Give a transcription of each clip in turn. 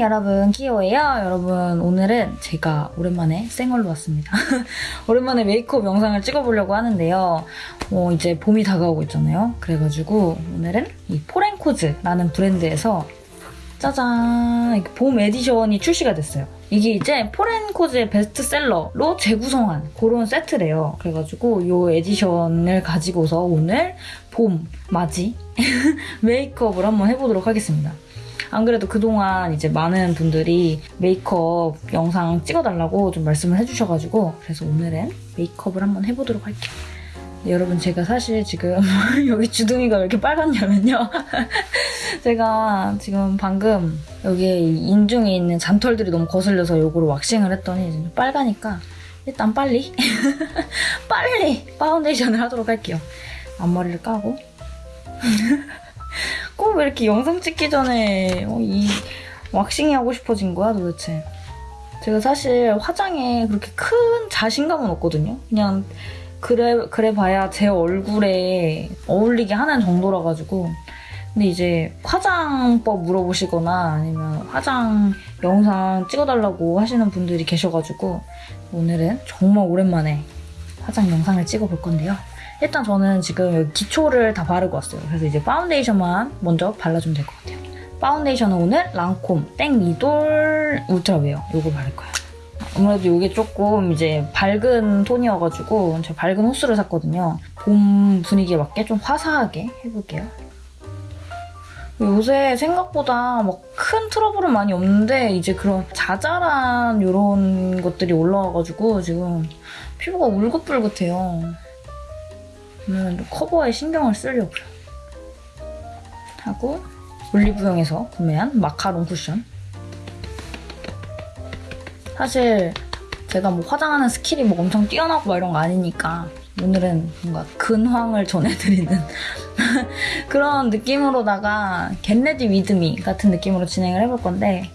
여러분. 키오예요. 여러분 오늘은 제가 오랜만에 생얼로 왔습니다. 오랜만에 메이크업 영상을 찍어보려고 하는데요. 어, 이제 봄이 다가오고 있잖아요. 그래가지고 오늘은 이 포렌코즈라는 브랜드에서 짜잔! 봄 edition이 출시가 됐어요. 이게 이제 포렌코즈의 베스트셀러로 재구성한 그런 세트래요. 그래가지고 이 edition을 가지고서 오늘 봄 맞이 메이크업을 한번 해보도록 하겠습니다 안 그래도 그동안 이제 많은 분들이 메이크업 영상 찍어달라고 좀 말씀을 해주셔가지고 그래서 오늘은 메이크업을 한번 해보도록 할게요. 네, 여러분 제가 사실 지금 여기 주둥이가 왜 이렇게 빨갛냐면요. 제가 지금 방금 여기에 인중에 있는 잔털들이 너무 거슬려서 요거를 왁싱을 했더니 빨가니까 일단 빨리 빨리 파운데이션을 하도록 할게요. 앞머리를 까고 꼭 왜 이렇게 영상 찍기 전에 어, 이 왁싱이 하고 싶어진 거야 도대체. 제가 사실 화장에 그렇게 큰 자신감은 없거든요. 그냥 그래 그래 봐야 제 얼굴에 어울리게 하는 정도라 가지고. 근데 이제 화장법 물어보시거나 아니면 화장 영상 찍어달라고 하시는 분들이 계셔가지고 오늘은 정말 오랜만에 화장 영상을 찍어볼 건데요. 일단 저는 지금 기초를 다 바르고 왔어요. 그래서 이제 파운데이션만 먼저 발라주면 될 것 같아요. 파운데이션은 오늘 랑콤 Teint Idole Ultra Wear 이거 바를 거예요. 아무래도 이게 조금 이제 밝은 톤이어가지고 제가 밝은 호수를 샀거든요. 봄 분위기에 맞게 좀 화사하게 해볼게요. 요새 생각보다 막 큰 트러블은 많이 없는데 이제 그런 자잘한 이런 것들이 올라와가지고 지금 피부가 울긋불긋해요. 오늘은 커버에 신경을 쓰려고요. 하고 올리브영에서 구매한 마카롱 쿠션. 사실 제가 뭐 화장하는 스킬이 뭐 엄청 뛰어나고 막 이런 거 아니니까 오늘은 뭔가 근황을 전해드리는 그런 느낌으로다가 get ready with me 같은 느낌으로 진행을 해볼 건데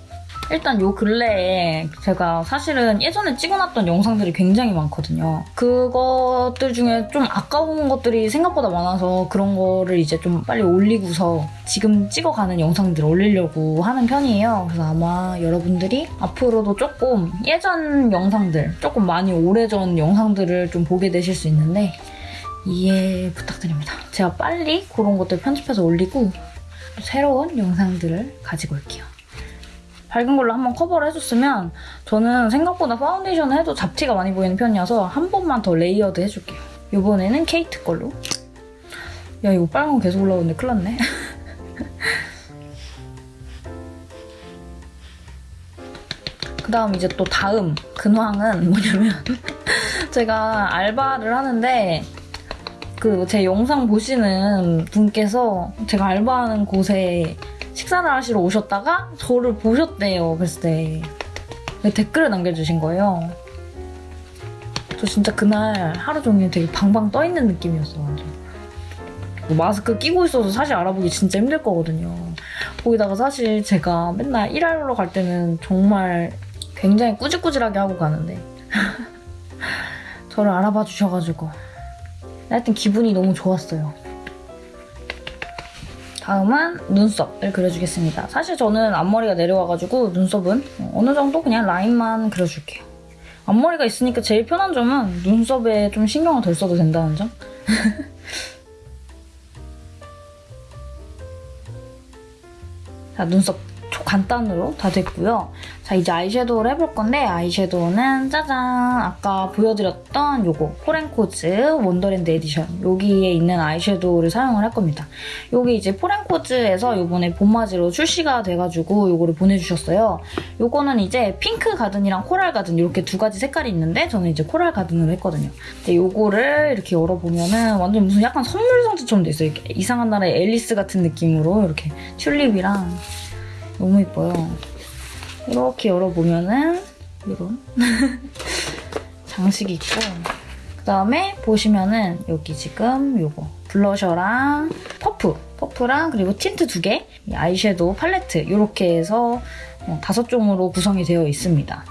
일단 요 근래에 제가 사실은 예전에 찍어놨던 영상들이 굉장히 많거든요. 그것들 중에 좀 아까운 것들이 생각보다 많아서 그런 거를 이제 좀 빨리 올리고서 지금 찍어가는 영상들을 올리려고 하는 편이에요. 그래서 아마 여러분들이 앞으로도 조금 예전 영상들, 조금 많이 오래전 영상들을 좀 보게 되실 수 있는데 이해 부탁드립니다. 제가 빨리 그런 것들 편집해서 올리고 새로운 영상들을 가지고 올게요. 밝은 걸로 한번 커버를 해줬으면 저는 생각보다 파운데이션을 해도 잡티가 많이 보이는 편이어서 한 번만 더 layered 해줄게요. 이번에는 케이트 걸로. 야 이거 빨간 거 계속 올라오는데 큰일 났네. 그 다음 이제 또 다음 근황은 뭐냐면 제가 알바를 하는데 그 제 영상 보시는 분께서 제가 알바하는 곳에 식사를 하시러 오셨다가 저를 보셨대요. 그랬을 때 댓글을 남겨주신 거예요. 저 진짜 그날 하루 종일 되게 방방 떠있는 느낌이었어 완전. 뭐 마스크 끼고 있어서 사실 알아보기 진짜 힘들 거거든요. 거기다가 사실 제가 맨날 일하러 갈 때는 정말 굉장히 꾸질꾸질하게 하고 가는데 저를 알아봐 주셔가지고 하여튼 기분이 너무 좋았어요. 다음은 눈썹을 그려주겠습니다. 사실 저는 앞머리가 내려와가지고 눈썹은 어느 정도 그냥 라인만 그려줄게요. 앞머리가 있으니까 제일 편한 점은 눈썹에 좀 신경을 덜 써도 된다는 점? 자, 눈썹 간단으로 다 됐고요. 자, 이제 아이섀도우를 해볼 건데 아이섀도우는 짜잔! 아까 보여드렸던 요거 포렌코즈 원더랜드 에디션 여기에 있는 아이섀도우를 사용을 할 겁니다. 요게 이제 포렌코즈에서 요번에 봄맞이로 출시가 돼가지고 요거를 보내주셨어요. 요거는 이제 핑크 가든이랑 코랄 가든 이렇게 두 가지 색깔이 있는데 저는 이제 코랄 가든으로 했거든요. 근데 요거를 이렇게 열어보면은 완전 무슨 약간 선물 상자처럼 돼 있어요. 이상한 나라의 앨리스 같은 느낌으로 이렇게 튤립이랑 너무 예뻐요. 이렇게 열어보면은 이런 장식이 있고 그 다음에 보시면은 여기 지금 요거 블러셔랑 퍼프 퍼프랑 그리고 틴트 두 개, 아이섀도우 팔레트 이렇게 해서 어, 다섯 종으로 구성이 되어 있습니다.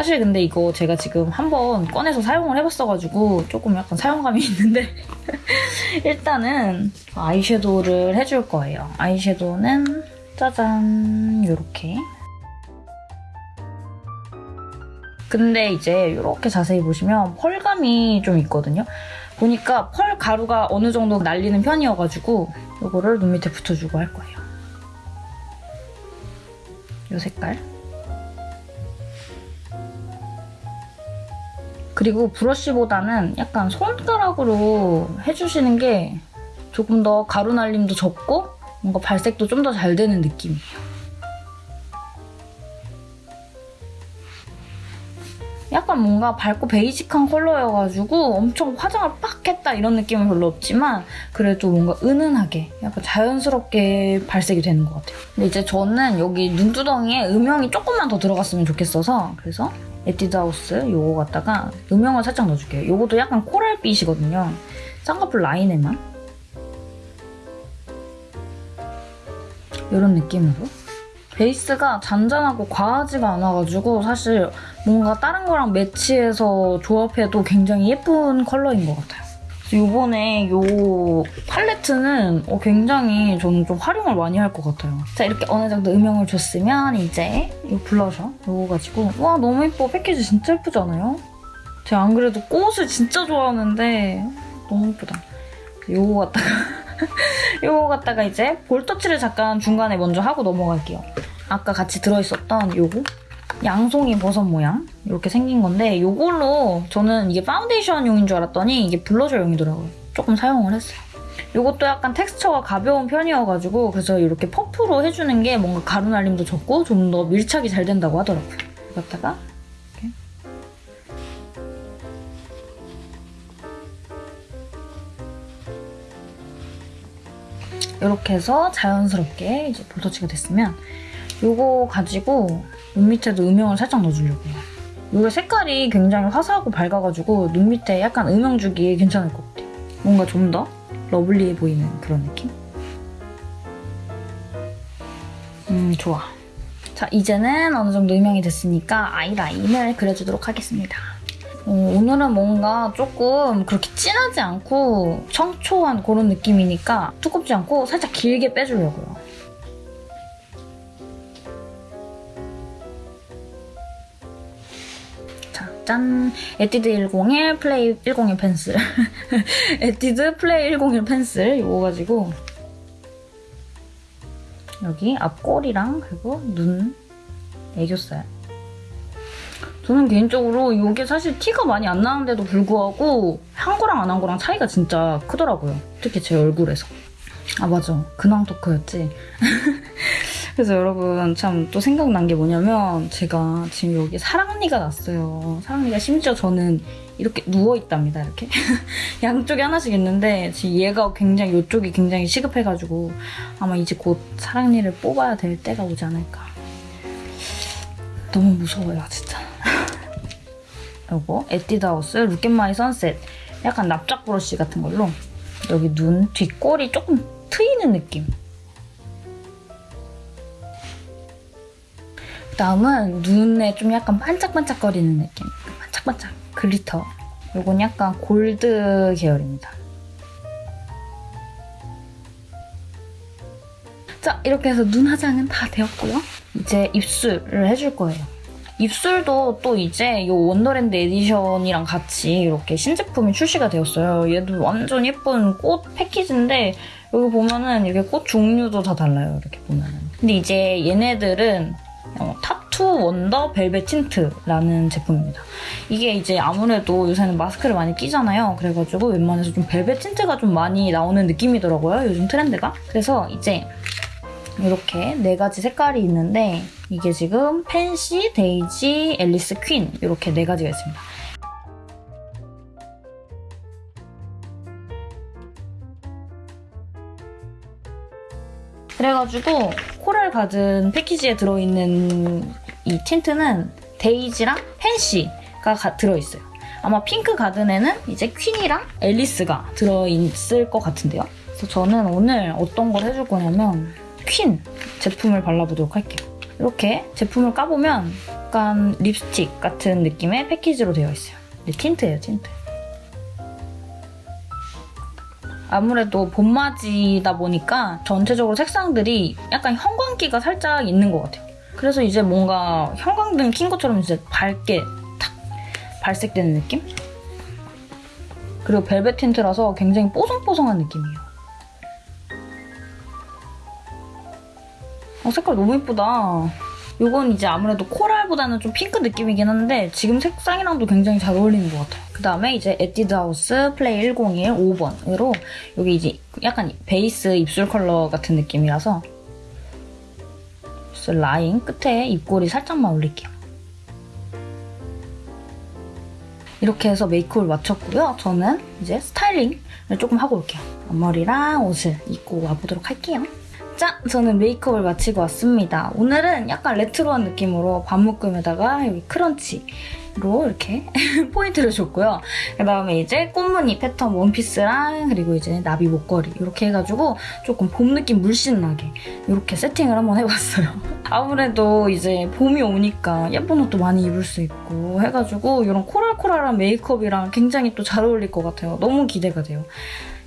사실 근데 이거 제가 지금 한번 꺼내서 사용을 해봤어가지고 조금 약간 사용감이 있는데 일단은 아이섀도우를 해줄 거예요. 아이섀도우는 짜잔 이렇게 근데 이제 이렇게 자세히 보시면 펄감이 좀 있거든요. 보니까 펄 가루가 어느 정도 날리는 편이어가지고 이거를 눈 밑에 붙여주고 할 거예요. 이 색깔. 그리고 브러쉬보다는 약간 손가락으로 해주시는 게 조금 더 가루 날림도 적고 뭔가 발색도 좀 더 잘 되는 느낌이에요. 약간 뭔가 밝고 베이직한 컬러여가지고 엄청 화장을 빡 했다 이런 느낌은 별로 없지만 그래도 뭔가 은은하게 약간 자연스럽게 발색이 되는 것 같아요. 근데 이제 저는 여기 눈두덩이에 음영이 조금만 더 들어갔으면 좋겠어서 그래서 에뛰드하우스 요거 갖다가 음영을 살짝 넣어줄게요. 요것도 약간 코랄빛이거든요. 쌍꺼풀 라인에만 이런 느낌으로 베이스가 잔잔하고 과하지가 않아가지고 사실 뭔가 다른 거랑 매치해서 조합해도 굉장히 예쁜 컬러인 것 같아요. 이번에 이 팔레트는 어, 굉장히 저는 좀 활용을 많이 할 것 같아요. 자 이렇게 어느 정도 음영을 줬으면 이제 이 블러셔 이거 가지고 와 너무 예뻐 패키지 진짜 예쁘지 않아요? 제가 안 그래도 꽃을 진짜 좋아하는데 너무 예쁘다. 이거 갖다가 이거 갖다가 이제 볼터치를 잠깐 중간에 먼저 하고 넘어갈게요. 아까 같이 들어있었던 요거 양송이 버섯 모양 이렇게 생긴 건데 이걸로 저는 이게 파운데이션용인 줄 알았더니 이게 블러셔용이더라고요. 조금 사용을 했어요. 이것도 약간 텍스처가 가벼운 편이어가지고 그래서 이렇게 퍼프로 해주는 게 뭔가 가루 날림도 적고 좀 더 밀착이 잘 된다고 하더라고요. 이거다가 이렇게 이렇게 해서 자연스럽게 이제 볼터치가 됐으면 이거 가지고 눈 밑에도 음영을 살짝 넣어주려고요. 이게 색깔이 굉장히 화사하고 밝아가지고 눈 밑에 약간 음영 주기에 괜찮을 것 같아요. 뭔가 좀 더 러블리해 보이는 그런 느낌? 음, 좋아. 자, 이제는 어느 정도 음영이 됐으니까 아이라인을 그려주도록 하겠습니다. 어, 오늘은 뭔가 조금 그렇게 진하지 않고 청초한 그런 느낌이니까 두껍지 않고 살짝 길게 빼주려고요. 짠! 에뛰드 101 플레이 101 펜슬 에뛰드 플레이 101 펜슬 이거 가지고 여기 앞꼬리랑 그리고 눈 애교살 저는 개인적으로 이게 사실 티가 많이 안 나는데도 불구하고 한 거랑 안 한 거랑 차이가 진짜 크더라고요. 특히 제 얼굴에서. 아 맞아. 근황 토크였지. 그래서 여러분 참 또 생각난 게 뭐냐면 제가 지금 여기 사랑니가 났어요. 사랑니가 심지어 저는 이렇게 누워있답니다. 이렇게 양쪽에 하나씩 있는데 지금 얘가 굉장히 이쪽이 굉장히 시급해가지고 아마 이제 곧 사랑니를 뽑아야 될 때가 오지 않을까. 너무 무서워요 진짜. 요거 에뛰드하우스 Look at My Sunset 약간 납작 브러쉬 같은 걸로 여기 눈 뒷꼬리 조금 트이는 느낌 다음은 눈에 좀 약간 반짝반짝거리는 느낌. 반짝반짝 glitter. 이건 약간 골드 계열입니다. 자, 이렇게 해서 눈 화장은 다 되었고요. 이제 입술을 해줄 거예요. 입술도 또 이제 이 원더랜드 edition이랑 같이 이렇게 신제품이 출시가 되었어요. 얘도 완전 예쁜 꽃 패키지인데 여기 보면은 이렇게 꽃 종류도 다 달라요. 이렇게 보면은. 근데 이제 얘네들은 어, 타투 원더 벨벳 틴트라는 제품입니다. 이게 이제 아무래도 요새는 마스크를 많이 끼잖아요. 그래가지고 웬만해서 좀 벨벳 틴트가 좀 많이 나오는 느낌이더라고요. 요즘 트렌드가. 그래서 이제 이렇게 네 가지 색깔이 있는데 이게 지금 팬지, 데이지, 앨리스, 퀸 이렇게 네 가지가 있습니다. 그래가지고 코랄 가든 패키지에 들어있는 이 틴트는 데이지랑 팬지가 가, 들어있어요. 아마 핑크 가든에는 이제 퀸이랑 앨리스가 들어있을 것 같은데요. 그래서 저는 오늘 어떤 걸 해줄 거냐면 퀸 제품을 발라보도록 할게요. 이렇게 제품을 까보면 약간 립스틱 같은 느낌의 패키지로 되어 있어요. 틴트예요, 틴트. 아무래도 봄맞이다 보니까 전체적으로 색상들이 약간 형광기가 살짝 있는 것 같아요. 그래서 이제 뭔가 형광등 킨 것처럼 이제 밝게 탁 발색되는 느낌? 그리고 벨벳 틴트라서 굉장히 뽀송뽀송한 느낌이에요. 어, 색깔 너무 예쁘다. 이건 이제 아무래도 코랄보다는 좀 핑크 느낌이긴 한데 지금 색상이랑도 굉장히 잘 어울리는 것 같아요. 그 다음에 이제 에뛰드 하우스 플레이 101 5번으로 여기 이제 약간 베이스 입술 컬러 같은 느낌이라서 그래서 라인 끝에 입꼬리 살짝만 올릴게요. 이렇게 해서 메이크업을 마쳤고요. 저는 이제 스타일링을 조금 하고 올게요. 앞머리랑 옷을 입고 와보도록 할게요. 짠! 저는 메이크업을 마치고 왔습니다. 오늘은 약간 레트로한 느낌으로 반묶음에다가 여기 스크런치로 이렇게 포인트를 줬고요. 그 다음에 이제 꽃무늬 패턴 원피스랑 그리고 이제 나비 목걸이 이렇게 해가지고 조금 봄 느낌 물씬 나게 이렇게 세팅을 한번 해봤어요. 아무래도 이제 봄이 오니까 예쁜 옷도 많이 입을 수 있고 해가지고 이런 코랄코랄한 메이크업이랑 굉장히 또 잘 어울릴 것 같아요. 너무 기대가 돼요.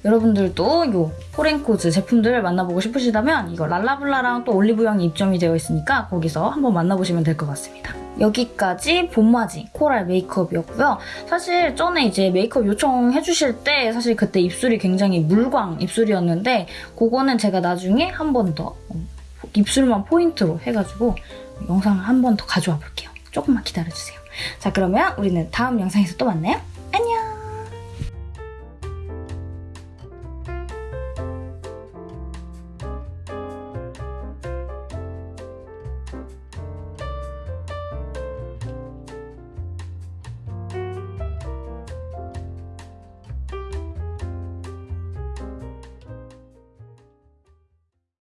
여러분들도 이 포렌코즈 제품들을 만나보고 싶으시다면 이거 랄라블라랑 또 올리브영이 입점이 되어 있으니까 거기서 한번 만나보시면 될 것 같습니다. 여기까지 봄맞이 코랄 메이크업이었고요. 사실 전에 이제 메이크업 요청해주실 때 사실 그때 입술이 굉장히 물광 입술이었는데 그거는 제가 나중에 한 번 더 입술만 포인트로 해가지고 영상을 한 번 더 가져와 볼게요. 조금만 기다려주세요. 자 그러면 우리는 다음 영상에서 또 만나요.